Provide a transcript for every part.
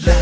La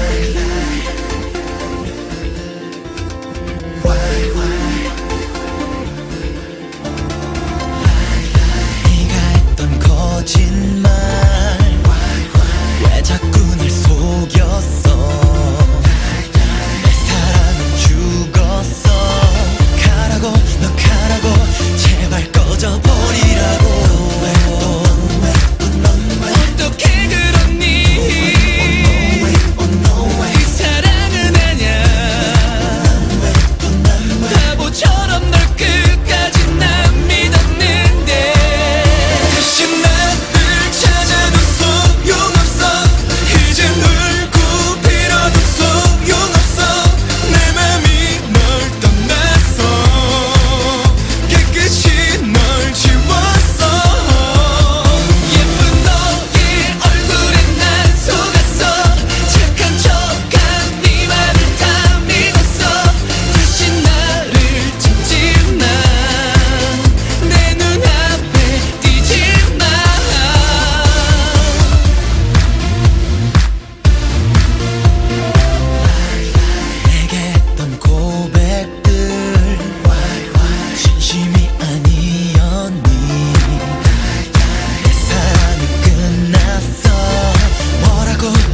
go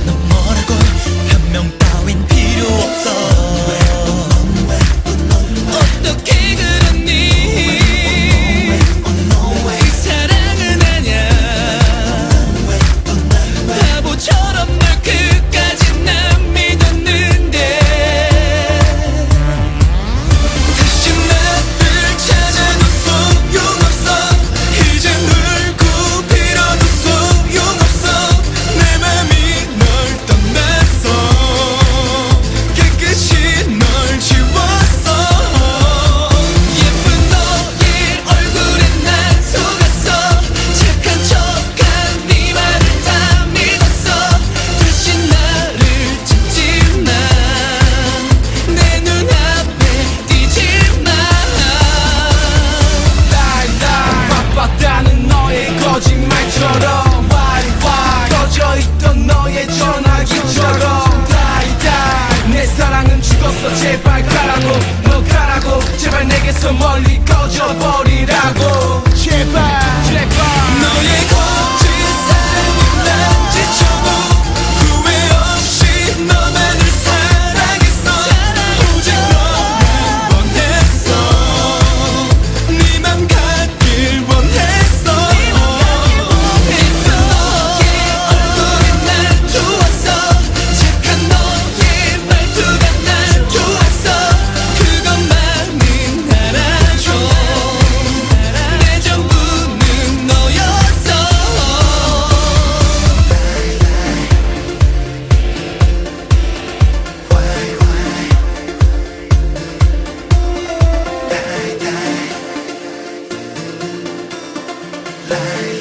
곤충처럼 Die die 내 사랑은 죽었어. 제발 가라고. 너 가라고. 제발 내게서 멀리 꺼져버리라고. 제발 제발. 너의 거 来